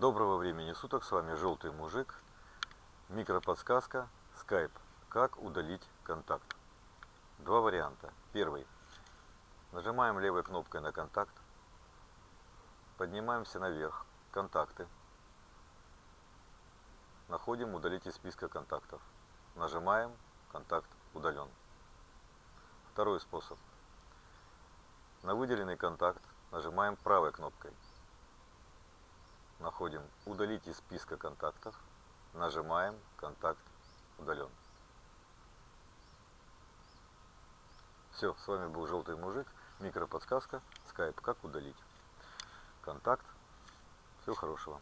Доброго времени суток, с вами Желтый Мужик. Микроподсказка, Skype. Как удалить контакт? Два варианта. Первый. Нажимаем левой кнопкой на контакт. Поднимаемся наверх. Контакты. Находим удалить из списка контактов. Нажимаем контакт удален. Второй способ. На выделенный контакт нажимаем правой кнопкой находим «Удалить из списка контактов», нажимаем «Контакт удален». Все, с вами был Желтый Мужик, микроподсказка, скайп «Как удалить». Контакт. Всего хорошего.